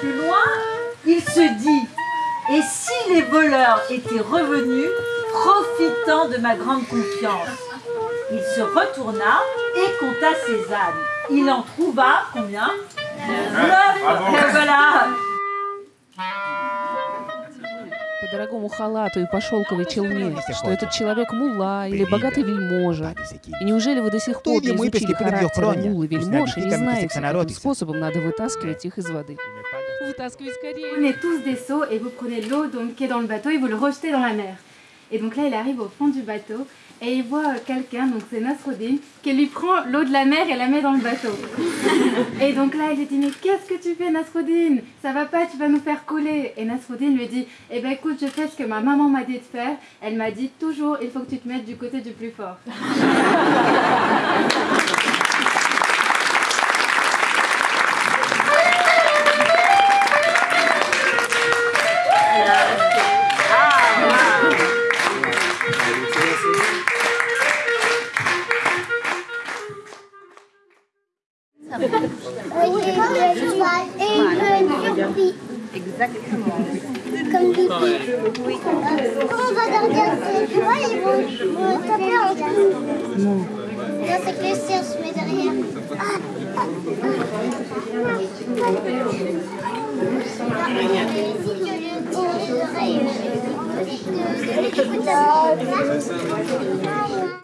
plus loin, il se dit Et si les voleurs étaient revenus, profitant de ma grande confiance? Il se retourna et compta ses ânes. Il en trouva combien? Neuf. Et voilà по дорогому халату и по шелковой челме, что этот человек мула или богатый вельможа. И неужели вы до сих пор не изучили характер мул и вельмож и не знаете, каким способом надо вытаскивать их из воды? Вытаскивай скорее. Et donc. Et là, il arrive au fond du bateau et il voit quelqu'un, donc c'est Nasruddin, qui lui prend l'eau de la mer et la met dans le bateau. et donc là, il lui dit, mais qu'est-ce que tu fais Nasruddin? Ça va pas, tu vas nous faire couler. Et Nasruddin lui dit, eh ben écoute, je fais ce que ma maman m'a dit de faire. Elle m'a dit toujours, il faut que tu te mettes du côté du plus fort. Exactement. Comme des Oui. Quand on va dormir, tu vois, ils vont, taper en. Non. Non, c'est que se met derrière. Ah, ah, ah.